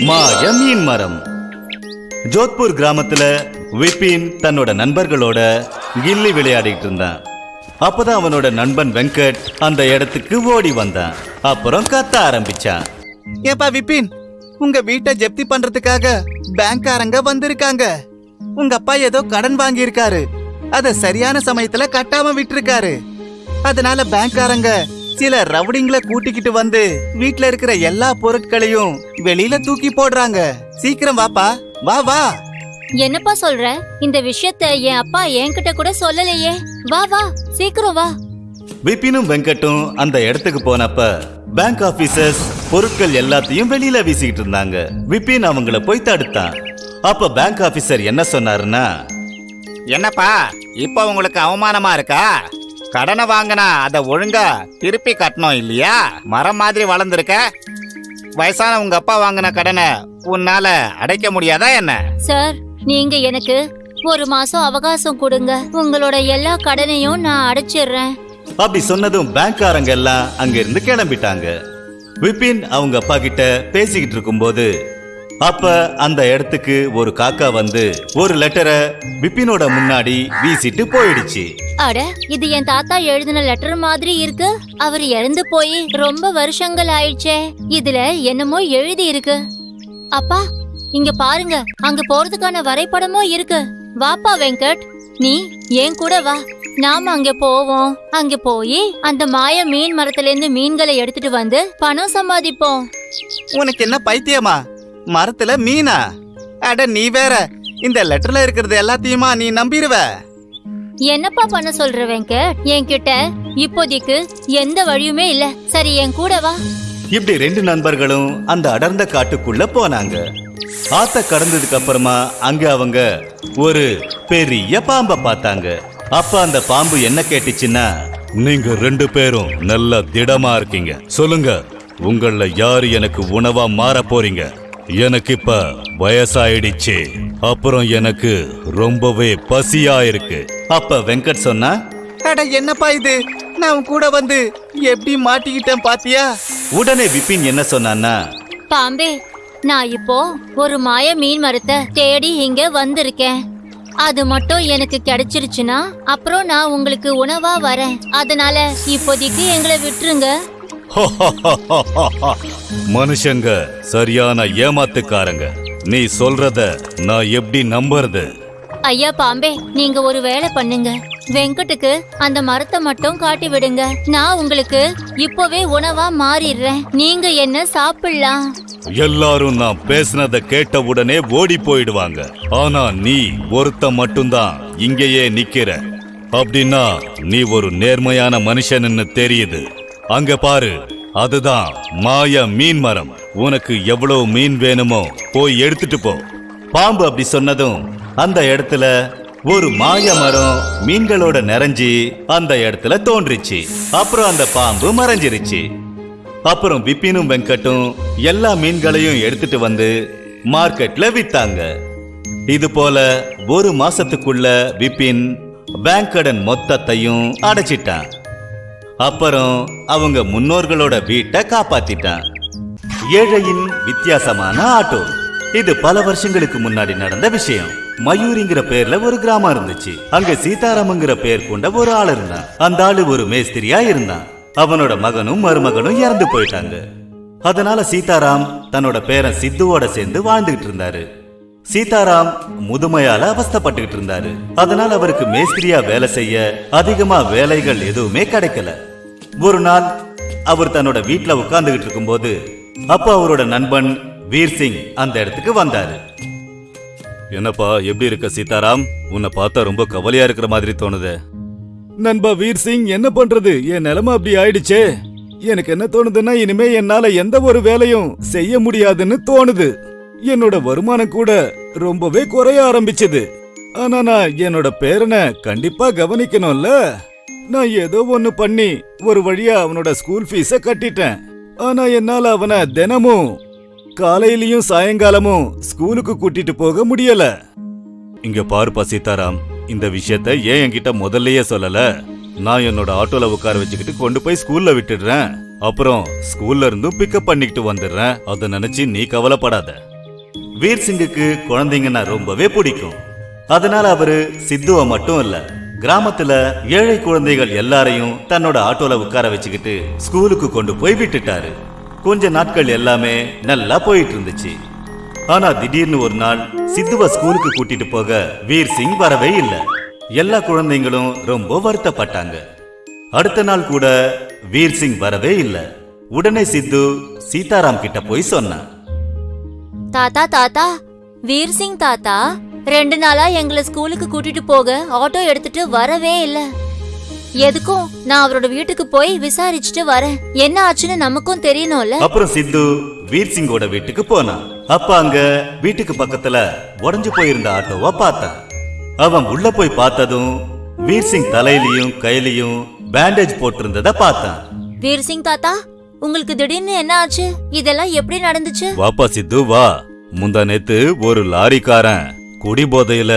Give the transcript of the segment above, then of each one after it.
மாய மீன் மரம். ஜோத்பூர் கிராமத்துல விபின் தன்னோட நண்பர்களோட கில்லி விளையாடிட்டு இருந்தான். அப்பதான் அவனோட நண்பன் வெங்கட் அந்த இடத்துக்கு ஓடி வந்தான். அப்புறம் கத்த ஆரம்பிச்சான். ஏப்பா விபின் உங்க வீட்டை ஜப்தி பண்றதுக்காக பேங்க்காரங்க வந்திருக்காங்க. உங்க அப்பா ஏதோ கடன் வாங்கியிருக்காரு. அத சரியான சமயத்துல கட்டாம விட்டுருக்காரு. அதனால பேங்க்காரங்க சில ரவுடிங்களை கூட்டிக்கிட்டு வந்து வீட்ல இருக்கிற எல்லா பொருட்களையும் வெளியில தூக்கி போடுறாங்க. சீக்கிரம் வாப்பா. வா வா. என்னப்பா சொல்ற? இந்த விஷயத்த என் அப்பா என்கிட்ட கூட சொல்லலையே. வா வா. சீக்கிரம் வா. விபினும் வெங்கட்டும் அந்த இடத்துக்கு போனப்ப பேங்க் ஆபீசர்ஸ் பொருட்கள் எல்லாத்தையும் வெளியில வீசிக்கிட்டு இருந்தாங்க. விபின் அவங்கள போய் தடுத்தான். அப்ப பேங்க் ஆபீசர் என்ன சொன்னாருன்னா என்னப்பா இப்ப உங்களுக்கு அவமானமா இருக்கா? கடனை வாங்கினா அதை ஒழுங்கா திருப்பி கட்டணும் இல்லையா? மரம் மாதிரி வளர்ந்துருக்க. வயசான உங்க அப்பா வாங்கின கடனை உன்னால அடைக்க முடியாதா என்ன? சார் நீங்க எனக்கு ஒரு மாசம் அவகாசம் கொடுங்க. உங்களோட எல்லா கடனையும் நான் அடைச்சிடுறேன். அப்படி சொன்னதும் பேங்க்காரங்க எல்லாம் அங்க இருந்து கிளம்பிட்டாங்க. விபின் அவங்க அப்பா கிட்ட பேசிக்கிட்டு இருக்கும்போது அப்ப அந்த இடத்துக்கு ஒரு காக்கா வந்து ஒரு லெட்டரை விபினோட முன்னாடி வீசிட்டு போயிடுச்சு. அட இது என் தாத்தா எழுதின லெட்டர் மாதிரி இருக்கு. அவர் இறந்து போய் ரொம்ப வருஷங்கள் ஆயிடுச்சே. இதுல என்னமோ எழுதி இருக்கு. அப்பா இங்க பாருங்க. அங்க போறதுக்கான வரைபடமும் இருக்கு. வாப்பா வெங்கட். நீ ஏன் கூட வா. நாம அங்க போவோம். அங்க போய் அந்த மாய மீன் மரத்துல இருந்து மீன்களை எடுத்துட்டு வந்து பணம் சம்பாதிப்போம். உனக்கு என்ன பைத்தியமா? மரத்துல மீனா? அட நீ வேற. இந்த லெட்டர்ல இருக்கிறது எல்லாத்தையுமா நீ நம்பிடுவ என்னப்பா பண்ண சொல்ற வெங்கட்? என்கிட்ட இப்போதைக்கு எந்த வழியுமே இல்ல. சரி என் கூட வா. இப்படி ரெண்டு நண்பர்களும் அந்த அடர்ந்த காட்டுக்குள்ள போனாங்க. ஆத்த கடந்ததுக்கு அப்புறமா அங்க அவங்க ஒரு பெரிய பாம்பை பார்த்தாங்க. அப்ப அந்த பாம்பு என்ன கேட்டுச்சுன்னா நீங்க ரெண்டு பேரும் நல்ல திடமா இருக்கீங்க. சொல்லுங்க உங்கள யாரு எனக்கு உணவா மாற போறீங்க? எனக்கு இப்ப வயசாயிடுச்சு. அப்புறம் எனக்கு ரொம்பவே பசியா இருக்கு அப்ப வெங்கட் சொன்னா அட என்னப்பா இது? நான் கூட வந்து எப்படி மாட்டிக்கிட்டேன் பாத்தியா? உடனே விபின் என்ன சொன்னான்னா பாம்பே நான் இப்போ ஒரு மாய மீன் மரத்தை தேடி இங்க வந்திருக்கேன். அது மட்டும் எனக்கு கிடைச்சிருச்சுன்னா அப்புறம் நான் உங்களுக்கு உணவா வரேன். அதனால இப்போதைக்கு எங்களை விட்டுருங்க. மனுஷங்க சரியான ஏமாத்துக்காரங்க. நீ சொல்றத நான் எப்படி நம்புறது? ஐயா பாம்பே நீங்க ஒரு வேலை பண்ணுங்க. வெங்கட்டுக்கு அந்த மரத்தை மட்டும் காட்டி விடுங்க. நான் உங்களுக்கு இப்போவே உணவா மாறிடுறேன். நீங்க என்ன சாப்பிடலாம்? எல்லாரும் நான் பேசினத கேட்ட உடனே ஓடி போயிடுவாங்க. ஆனா நீ ஒருத்த மட்டும்தான் இங்கேயே நிக்கிற. அப்படின்னா நீ ஒரு நேர்மையான மனுஷன்னு தெரியுது. அங்க பாரு அதுதான் மாய மீன் மரம். உனக்கு எவ்வளவு மீன் வேணுமோ போய் எடுத்துட்டு போ. பாம்பு அப்படி சொன்னதும் அந்த இடத்துல ஒரு மாய மரம் மீன்களோட நிறைஞ்சி அந்த இடத்துல தோன்றுச்சு. அப்புறம் அந்த பாம்பு மறைஞ்சிருச்சு. அப்புறம் விப்பினும் வெங்கட்டும் எல்லா மீன்களையும் எடுத்துட்டு வந்து மார்க்கெட்ல வித்தாங்க. இது போல ஒரு மாசத்துக்குள்ள விப்பின் பேங்க் கடன் மொத்தத்தையும் அடைச்சிட்டான். அப்புறம் அவங்க முன்னோர்களோட வீட்டை காப்பாத்திட்டான். ஏழையின் வித்தியாசமான ஆட்டோ. இது பல வருஷங்களுக்கு முன்னாடி நடந்த விஷயம். மயூரிங்கிற பேர்ல ஒரு கிராமம் இருந்துச்சு. அங்க சீதாராமங்கிற பேர் கொண்ட ஒரு ஆள் இருந்தான். அந்த ஆளு ஒரு மேஸ்திரியா இருந்தான். அவனோட மகனும் மருமகனும் இறந்து போயிட்டாங்க. அதனால சீதாராம் தன்னோட பேரன் சித்துவோட சேர்ந்து வாழ்ந்துகிட்டு இருந்தாரு. சீதாராம் முதுமையால அவஸ்தைப்பட்டுக்கிட்டு இருந்தாரு. அதனால அவருக்கு மேஸ்திரியா வேலை செய்ய அதிகமா வேலைகள் எதுவுமே கிடைக்கல. ஒரு நாள் அவர் தன்னோட வீட்ல உட்கார்ந்துகிட்டு இருக்கும்போது அப்ப அவரோட நண்பன் வீர் சிங் அந்த இடத்துக்கு வந்தாரு. என்னப்பா எப்படி இருக்க சீதாராம்? உன்னை பார்த்தா ரொம்ப கவலையா இருக்கிற மாதிரி தோணுது. நண்பா வீர் சிங் என்ன பண்றது? என் நிலைமை அப்படி ஆயிடுச்சே. எனக்கு என்ன தோணுதுன்னா இனிமே என்னால எந்த ஒரு வேலையும் செய்ய முடியாதுன்னு தோணுது. என்னோட வருமானம் கூட ரொம்பவே குறைய ஆரம்பிச்சது. ஆனா நான் என்னோட பேரனை கண்டிப்பா கவனிக்கணும்ல. நான் ஏதோ ஒண்ணு பண்ணி ஒரு வழியா அவனோட ஸ்கூல் ஃபீஸ கட்டிட்டேன். ஆனா என்னால அவனை தினமும் காலையிலயும் சாயங்காலமும் ஸ்கூலுக்கு கூட்டிட்டு போக முடியல. இங்க பாருப்பா சீதாராம் இந்த விஷயத்த ஏன் என்கிட்ட முதல்லயே சொல்லல? நான் என்னோட ஆட்டோல உட்கார வச்சுக்கிட்டு கொண்டு போய் ஸ்கூல்ல விட்டுடுறேன். அப்புறம் ஸ்கூல்ல இருந்தும் பிக்கப் பண்ணிக்கிட்டு வந்துடுறேன். அதை நினைச்சு நீ கவலைப்படாத. வீர் சிங்குக்கு குழந்தைங்கன்னா ரொம்பவே பிடிக்கும். அதனால அவரு சித்துவ மட்டும் இல்லை கிராமத்துல ஏழை குழந்தைகள் எல்லாரையும் தன்னோட ஆட்டோல உட்கார வச்சுக்கிட்டு ஸ்கூலுக்கு கொண்டு போய் விட்டுட்டாரு. கொஞ்ச நாட்கள் எல்லாமே நல்லா போயிட்டு இருந்துச்சு. ஆனா திடீர்னு ஒரு நாள் சித்துவ ஸ்கூலுக்கு கூட்டிட்டு போக வீர் சிங் வரவே இல்லை. எல்லா குழந்தைங்களும் ரொம்ப வருத்தப்பட்டாங்க. அடுத்த நாள் கூட வீர் சிங் வரவே இல்லை. உடனே சித்து சீதாராம் கிட்ட போய் சொன்னான். தாத்தா தாத்தா வீர் சிங் தாத்தா. ரெண்டு நாளா எங்களை ஸ்கூலுக்கு கூட்டிட்டு போக ஆட்டோ எடுத்துட்டு வரவே இல்ல. எதுக்கும் நான் அவரோட வீட்டுக்கு போய் விசாரிச்சுட்டு வரேன். என்ன ஆச்சுன்னு நமக்கும் தெரியணும்ல? அப்புறம் சித்து வீர் சிங்கோட வீட்டுக்கு போனான் அப்ப அங்க வீட்டுக்கு பக்கத்துல உடைஞ்சு போயிருந்த ஆட்டோவை பார்த்தான் அவன் உள்ள போய் பார்த்ததும் வீர் சிங் தலையிலயும் கையிலயும் பேண்டேஜ் போட்டிருந்தத பார்த்தான் வீர் சிங் தாத்தா உங்களுக்கு திடீர்னு என்ன ஆச்சு? இதெல்லாம் எப்படி நடந்துச்சு? வாப்பா சித்து வா. முந்தா நேத்து ஒரு லாரிக்காரன் குடி போதையில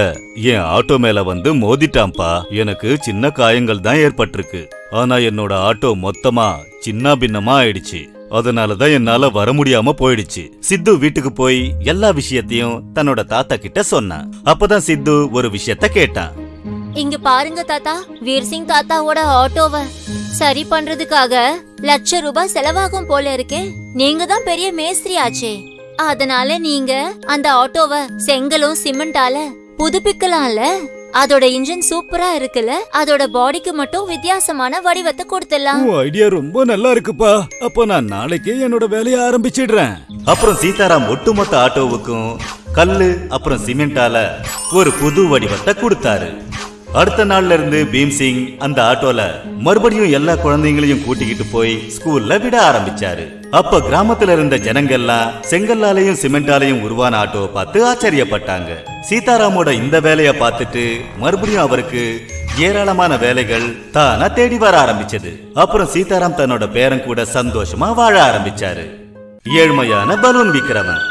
என் ஆட்டோ மேல வந்து மோதிட்டான்ப்பா. எனக்கு சின்ன காயங்கள் தான் ஏற்பட்டிருக்கு. ஆனா என்னோட ஆட்டோ மொத்தமா சின்ன பின்னமா ஆயிடுச்சு. அதனாலதான் என்னால வர முடியாம போயிடுச்சு. சித்து வீட்டுக்கு போய் எல்லா விஷயத்தையும் தன்னோட தாத்தா கிட்ட சொன்னான். அப்பதான் சித்து ஒரு விஷயத்த கேட்டான். இங்க பாருங்க தாத்தா வீர் சிங் தாத்தாவோட ஆட்டோவ சரி பண்றதுக்காக லட்ச ரூபாய் செலவாகும் போல இருக்கே. நீங்க தான் பெரிய மேஸ்திரி ஆச்சே அதனால நீங்க அந்த ஆட்டோவ செங்கலும் சிமெண்டால புதுப்பிக்கலாம்ல? அதோட இன்ஜின் சூப்பரா இருக்குல்ல? அதோட பாடிக்கு மட்டும் வித்தியாசமான வடிவத்தை கொடுத்துடலாம். உன் ஐடியா ரொம்ப நல்லா இருக்குப்பா. அப்ப நான் நாளைக்கே என்னோட வேலையை ஆரம்பிச்சிடுறேன். அப்புறம் சீதாராம் ஒட்டுமொத்த ஆட்டோவுக்கும் கல்லு அப்புறம் சிமெண்டால ஒரு புது வடிவத்தை கொடுத்தாரு. அடுத்த நாள்ல இருந்து பீம்சிங் அந்த ஆட்டோல மறுபடியும் எல்லா குழந்தைங்களையும் கூட்டிக்கிட்டு போய் ஸ்கூல்ல விட ஆரம்பிச்சாரு. அப்ப கிராமத்துல இருந்த ஜனங்கள்லாம் செங்கல்லாலையும் சிமெண்டாலையும் உருவான ஆட்டோவை பார்த்து ஆச்சரியப்பட்டாங்க. சீதாராமோட இந்த வேலையை பார்த்துட்டு மறுபடியும் அவருக்கு ஏராளமான வேலைகள் தானா தேடி வர ஆரம்பிச்சது. அப்புறம் சீதாராம் தன்னோட பேரன் கூட சந்தோஷமா வாழ ஆரம்பிச்சாரு. ஏழ்மையான பலூன் விக்கிறவன்.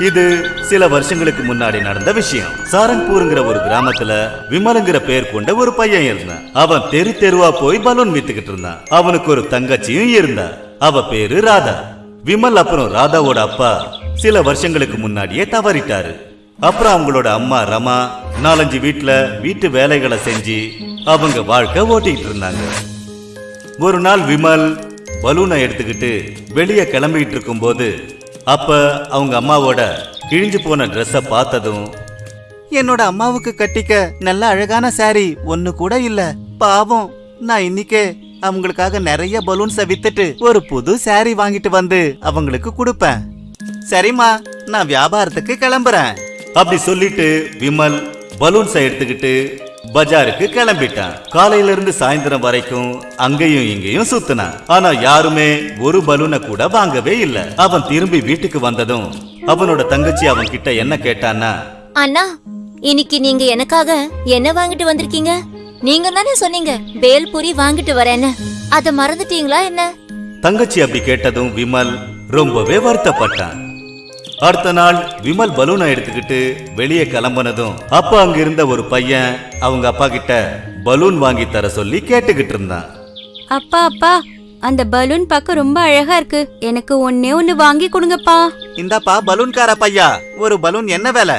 இது சில வருஷங்களுக்கு முன்னாடி நடந்த விஷயம். சாரங்பூருங்கிற ஒரு கிராமத்துல விமலுங்கிற பேர் கொண்ட ஒரு பையன் இருந்தான். அவன் தெரு தெருவா போய் பலூன் வித்துக்கிட்டு இருந்தான். அவனுக்கு ஒரு தங்கச்சியும் இருந்தா. அவ பேரு ராதா. விமல் அப்புறம் ராதாவோட அப்பா சில வருஷங்களுக்கு முன்னாடியே தவறிட்டாரு. அப்புறம் அவங்களோட அம்மா ரமா நாலஞ்சு வீட்டுல வீட்டு வேலைகளை செஞ்சு அவங்க வாழ்க்கை ஓட்டிக்கிட்டு இருந்தாங்க. ஒரு நாள் விமல் பலூனை எடுத்துக்கிட்டு வெளியே கிளம்பிட்டு இருக்கும்போது அப்ப அவங்க அம்மாவோட கிழிஞ்சு போன ட்ரெஸ்ஸ பார்த்ததும் என்னோட அம்மாவுக்கு கட்டிக்க நல்ல அழகான saree ஒண்ணு கூட இல்ல. பாவம் நான் இன்னிக்கே அவங்களுக்காக நிறைய பலூன்ஸ வித்துட்டு ஒரு புது saree வாங்கிட்டு வந்து அவங்களுக்கு கொடுப்பேன். சரிம்மா நான் வியாபாரத்துக்கு கிளம்புறேன். அப்படி சொல்லிட்டு விமல் பலூன்ஸை எடுத்துக்கிட்டு பஜாருக்கு கிளம்பிட்டான். காலையில இருந்து சாயந்தரம் வரைக்கும் அங்கேயும் இங்கேயும் சுத்தினான். ஆனா யாருமே ஒரு பலூனை கூட வாங்கவே இல்ல. அவன் திரும்பி வீட்டுக்கு வந்ததும் அவனோட தங்கச்சி அவன் கிட்ட என்ன கேட்டான்னா அண்ணா இன்னைக்கு நீங்க எனக்காக என்ன வாங்கிட்டு வந்திருக்கீங்க? நீங்க தானே சொன்னீங்க பேல்பூரி வாங்கிட்டு வரேன்னு. அத மறந்துட்டீங்களா என்ன? தங்கச்சி அப்படி கேட்டதும் விமல் ரொம்பவே வருத்தப்பட்டான். அடுத்த நாள் விமல் பலூனை எடுத்துக்கிட்டு வெளியே கிளம்புனதும் அப்ப அங்க இருந்த ஒரு பையன் அவங்க அப்பா கிட்ட பலூன் வாங்கி தர சொல்லி கேட்டுக்கிட்டு இருந்தான். அப்பா அப்பா அந்த பலூன் பார்க்க ரொம்ப அழகா இருக்கு. எனக்கு ஒன்னே ஒன்னு வாங்கி கொடுங்கப்பா. இந்தாப்பா பலூன்கார பையா ஒரு பலூன் என்ன விலை?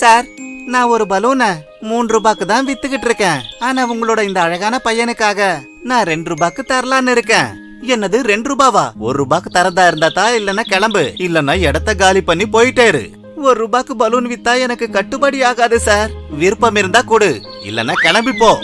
சார் நான் ஒரு பலூனை மூணு ரூபாய்க்கு தான் வித்துக்கிட்டு இருக்கேன். ஆனா உங்களோட இந்த அழகான பையனுக்காக நான் ரெண்டு ரூபாய்க்கு தரலான்னு இருக்கேன். என்னது ரெண்டு ரூபாவா? ஒரு ரூபாய்க்கு தரதா இருந்தா இல்லன்னா கிளம்பு. இல்லனா இடத்த காலி பண்ணி போயிட்டேரு. ஒரு ரூபாய்க்கு பலூன் வித்தா எனக்கு கட்டுப்படி ஆகாது சார். விருப்பம் இருந்தா கொடு. இல்லனா கிளம்பி போ.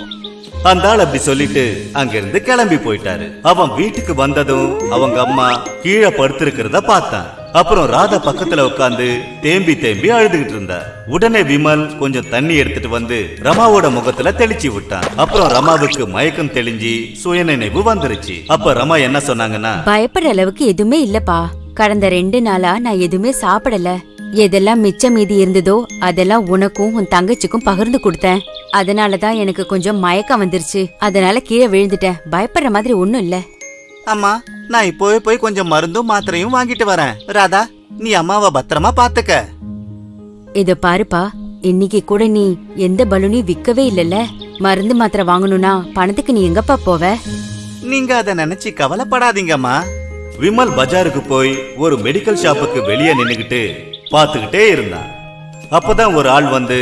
அந்த ஆள் அப்படி சொல்லிட்டு அங்கிருந்து கிளம்பி போயிட்டாரு. அவன் வீட்டுக்கு வந்ததும் அவங்க அம்மா கீழே படுத்திருக்கிறத பார்த்தான் அப்புறம் ராதா பக்கத்துல உட்காந்து தேம்பி தேம்பி அழுதுகிட்டு இருந்தா. உடனே விமல் கொஞ்சம் தண்ணி எடுத்துட்டு வந்து ரமாவோட முகத்துல தெளிச்சு விட்டான். அப்புறம் ரமாவுக்கு மயக்கம் தெளிஞ்சு சுயநினைவு வந்துருச்சு. அப்ப ரமா என்ன சொன்னாங்கன்னா பயப்படுற அளவுக்கு எதுவுமே இல்லப்பா. கடந்த ரெண்டு நாளா நான் எதுவுமே சாப்பிடல. எதெல்லாம் மிச்சம் மீதி இருந்ததோ அதெல்லாம் உனக்கும் உன் தங்கச்சிக்கும் பகிர்ந்து கொடுத்தேன். அதனாலதான் எனக்கு கொஞ்சம் மயக்கம் வந்துருச்சு. அதனால கீழே விழுந்துட்டேன். பயப்படுற மாதிரி ஒண்ணும் இல்லை. அம்மா நான் இப்போவே போய் கொஞ்சம் மருந்தும் மாத்திரையும் வாங்கிட்டு வரேன். ராதா நீ அம்மாவை பத்திரமா பாத்துக்க. இத பாருப்பா இன்னைக்கு கூட நீ எந்த பலூனையும் விக்கவே இல்லல்ல? மருந்து மாத்திரை வாங்கணும்னா பணத்துக்கு நீ எங்கப்பா போவ? நீங்க அத நினைச்சு கவலைப்படாதீங்கம்மா. விமல் பஜாருக்கு போய் ஒரு மெடிக்கல் ஷாப்புக்கு வெளியே நின்னுகிட்டு பார்த்துக்கிட்டே இருந்தான். அப்பதான் ஒரு ஆள் வந்து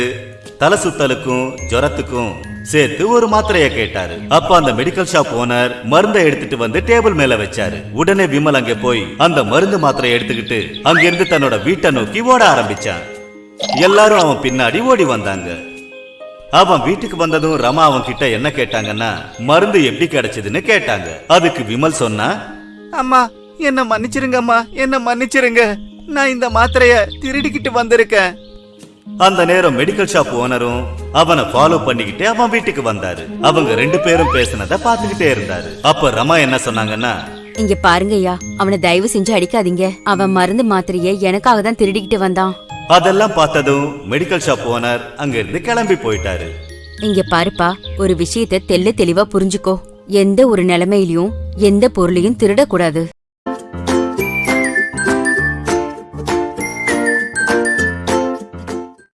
தலை சுத்தலுக்கும் ஜுரத்துக்கும் சேர்த்து ஒரு மாத்திரைய கேட்டாரு. அப்ப அந்த மெடிக்கல் ஷாப் ஓனர் மருந்தை எடுத்துட்டு வந்து டேபிள் மேல வச்சாரு. உடனே விமல் அங்க போய் அந்த மருந்து மாத்திரையை எடுத்துக்கிட்டு அங்கிருந்து தன்னோட வீட்டை நோக்கி ஓட ஆரம்பிச்சான். எல்லாரும் அவன் பின்னாடி ஓடி வந்தாங்க. அவன் வீட்டுக்கு வந்ததும் ரமா அவன் கிட்ட என்ன கேட்டாங்கன்னா மருந்து எப்படி கிடைச்சதுன்னு கேட்டாங்க. அதுக்கு விமல் சொன்னா அம்மா என்ன மன்னிச்சிருங்கம்மா என்ன மன்னிச்சிருங்க. நான் இந்த மாத்திரைய திருடிக்கிட்டு வந்திருக்கேன். அந்த நேரம் மெடிக்கல் ஷாப் ஓனரும் அவனை ஃபாலோ பண்ணிக்கிட்டு அவன் வீட்டுக்கு வந்தாரு. அவங்க ரெண்டு பேரும் பேசினத பாத்துக்கிட்டே இருந்தாரு. அப்ப ரமா என்ன சொன்னாங்கன்னா இங்க பாருங்கய்யா அவனை தயவு செஞ்சு அடிக்காதீங்க. அவன் மருந்து மாத்திரைய எனக்காக தான் திருடிக்கிட்டு வந்தான். அதெல்லாம் பார்த்ததும் மெடிக்கல் ஷாப் ஓனர் அங்க இருந்து கிளம்பி போயிட்டாரு. இங்க பாருப்பா ஒரு விஷயத்த தெள்ள தெளிவா புரிஞ்சுக்கோ. எந்த ஒரு நிலைமையிலயும் எந்த பொருளையும் திருடக்கூடாது.